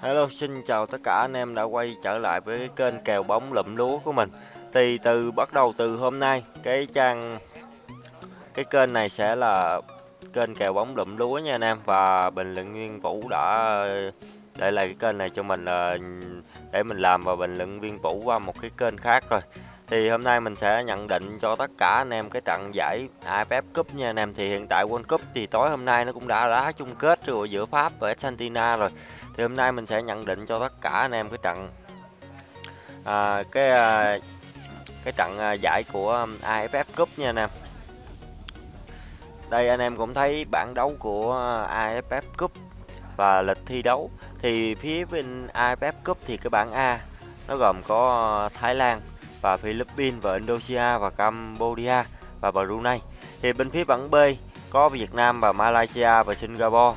Hello, xin chào tất cả anh em đã quay trở lại với cái kênh kèo bóng lụm lúa của mình. Thì từ bắt đầu từ hôm nay, cái trang cái kênh này sẽ là kênh kèo bóng lụm lúa nha anh em và bình luận viên Vũ đã để lại cái kênh này cho mình là để mình làm và bình luận viên Vũ qua một cái kênh khác rồi. Thì hôm nay mình sẽ nhận định cho tất cả anh em cái trận giải AFF Cup nha anh em. Thì hiện tại World Cup thì tối hôm nay nó cũng đã đá chung kết rồi giữa Pháp và Argentina rồi. Thì hôm nay mình sẽ nhận định cho tất cả anh em cái trận à, cái à, cái trận à, giải của um, AFF Cup nha anh em. Đây anh em cũng thấy bảng đấu của AFF Cup và lịch thi đấu. Thì phía bên AFF Cup thì cái bảng A nó gồm có à, Thái Lan và Philippines và Indonesia và Cambodia và Brunei. Thì bên phía bảng B có Việt Nam và Malaysia và Singapore,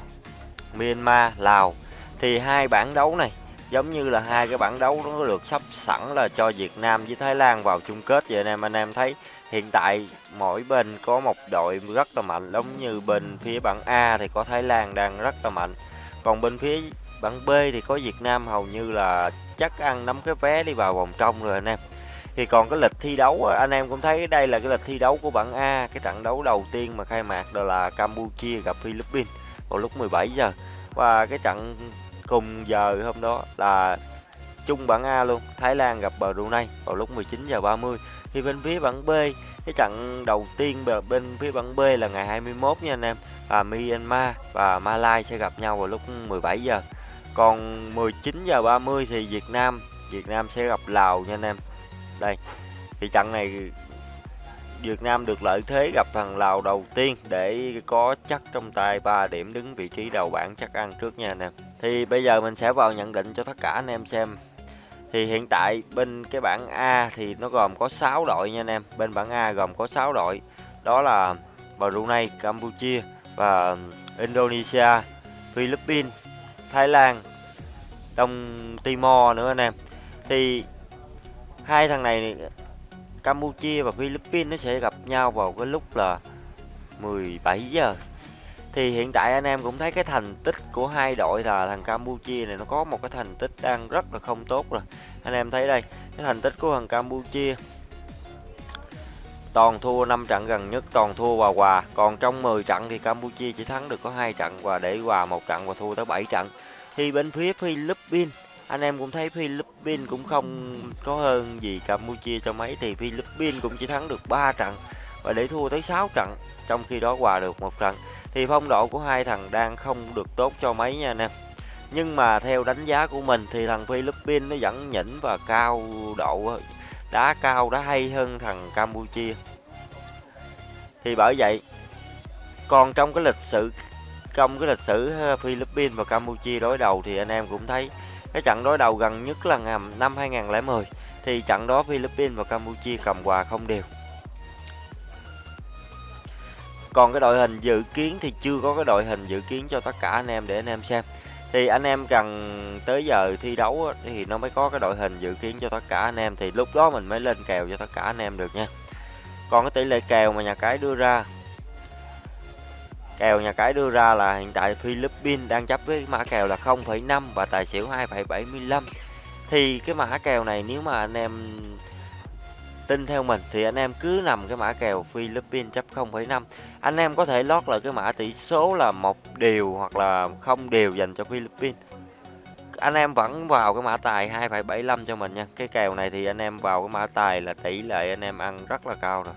Myanmar, Lào. Thì hai bảng đấu này, giống như là hai cái bảng đấu nó được sắp sẵn là cho Việt Nam với Thái Lan vào chung kết. Vậy anh em anh em thấy hiện tại mỗi bên có một đội rất là mạnh, giống như bên phía bảng A thì có Thái Lan đang rất là mạnh. Còn bên phía bảng B thì có Việt Nam hầu như là chắc ăn nắm cái vé đi vào vòng trong rồi anh em thì còn cái lịch thi đấu anh em cũng thấy đây là cái lịch thi đấu của bảng A. Cái trận đấu đầu tiên mà khai mạc đó là Campuchia gặp Philippines vào lúc 17 giờ. Và cái trận cùng giờ hôm đó là chung bảng A luôn, Thái Lan gặp Brunei vào lúc 19 giờ 30 thì bên phía bảng B, cái trận đầu tiên bên phía bảng B là ngày 21 nha anh em và Myanmar và malaysia sẽ gặp nhau vào lúc 17 giờ. Còn 19 giờ 30 thì Việt Nam Việt Nam sẽ gặp Lào nha anh em đây thì trận này Việt Nam được lợi thế gặp thằng Lào đầu tiên để có chắc trong tay 3 điểm đứng vị trí đầu bảng chắc ăn trước nha anh em. Thì bây giờ mình sẽ vào nhận định cho tất cả anh em xem. Thì hiện tại bên cái bảng A thì nó gồm có 6 đội nha anh em. Bên bảng A gồm có 6 đội. Đó là Brunei, Campuchia và Indonesia, Philippines, Thái Lan, Đông Timor nữa anh em. Thì hai thằng này Campuchia và Philippines nó sẽ gặp nhau vào cái lúc là 17 giờ. Thì hiện tại anh em cũng thấy cái thành tích của hai đội là thằng Campuchia này nó có một cái thành tích đang rất là không tốt rồi. Anh em thấy đây, cái thành tích của thằng Campuchia. Toàn thua 5 trận gần nhất, toàn thua và hòa. Còn trong 10 trận thì Campuchia chỉ thắng được có hai trận và để hòa một trận và thua tới 7 trận. Thì bên phía Philippines anh em cũng thấy Philippines cũng không có hơn gì Campuchia cho mấy, thì Philippines cũng chỉ thắng được 3 trận và để thua tới 6 trận, trong khi đó hòa được một trận. Thì phong độ của hai thằng đang không được tốt cho mấy nha anh em. Nhưng mà theo đánh giá của mình thì thằng Philippines nó vẫn nhỉnh và cao độ, đá cao, đá hay hơn thằng Campuchia. Thì bởi vậy, còn trong cái lịch sử, trong cái lịch sử ờ, Philippines và Campuchia đối đầu thì anh em cũng thấy cái trận đối đầu gần nhất là năm 2010 thì trận đó Philippines và Campuchia cầm hòa không đều. Còn cái đội hình dự kiến thì chưa có cái đội hình dự kiến cho tất cả anh em để anh em xem. Thì anh em cần tới giờ thi đấu thì nó mới có cái đội hình dự kiến cho tất cả anh em, thì lúc đó mình mới lên kèo cho tất cả anh em được nha. Còn cái tỷ lệ kèo mà nhà cái đưa ra Kèo nhà cái đưa ra là hiện tại Philippines đang chấp với mã kèo là 0,5 và tài xỉu 2,75. Thì cái mã kèo này nếu mà anh em tin theo mình thì anh em cứ nằm cái mã kèo Philippines chấp 0,5. Anh em có thể lót lại cái mã tỷ số là một điều hoặc là không đều dành cho Philippines. Anh em vẫn vào cái mã tài 2,75 cho mình nha. Cái kèo này thì anh em vào cái mã tài là tỷ lệ anh em ăn rất là cao rồi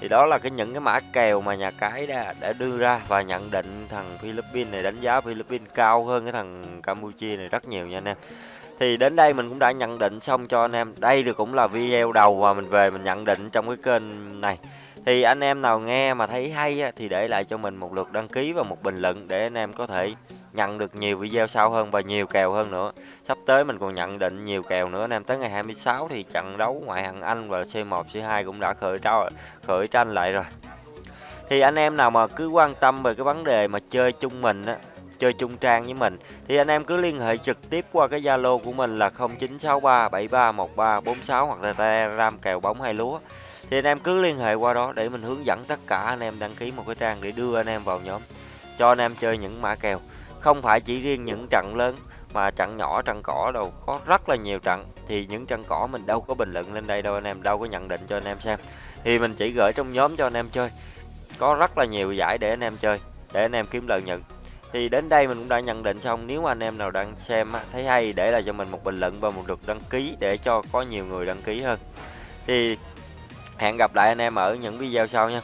thì đó là cái những cái mã kèo mà nhà cái đã, đã đưa ra và nhận định thằng Philippines này đánh giá Philippines cao hơn cái thằng Campuchia này rất nhiều nha anh em. Thì đến đây mình cũng đã nhận định xong cho anh em. Đây thì cũng là video đầu mà mình về mình nhận định trong cái kênh này. Thì anh em nào nghe mà thấy hay thì để lại cho mình một lượt đăng ký và một bình luận để anh em có thể nhận được nhiều video sau hơn và nhiều kèo hơn nữa. Sắp tới mình còn nhận định nhiều kèo nữa anh em tới ngày 26 thì trận đấu ngoại hạng Anh và C1 C2 cũng đã khởi trao, khởi tranh lại rồi. Thì anh em nào mà cứ quan tâm về cái vấn đề mà chơi chung mình á, chơi chung trang với mình, thì anh em cứ liên hệ trực tiếp qua cái Zalo của mình là 0963731346 hoặc là Telegram kèo bóng hay lúa. Thì anh em cứ liên hệ qua đó để mình hướng dẫn tất cả anh em đăng ký một cái trang để đưa anh em vào nhóm, cho anh em chơi những mã kèo không phải chỉ riêng những trận lớn, mà trận nhỏ, trận cỏ đâu, có rất là nhiều trận. Thì những trận cỏ mình đâu có bình luận lên đây đâu anh em, đâu có nhận định cho anh em xem. Thì mình chỉ gửi trong nhóm cho anh em chơi. Có rất là nhiều giải để anh em chơi, để anh em kiếm lợi nhuận. Thì đến đây mình cũng đã nhận định xong, nếu anh em nào đang xem thấy hay để lại cho mình một bình luận và một lượt đăng ký để cho có nhiều người đăng ký hơn. Thì hẹn gặp lại anh em ở những video sau nha.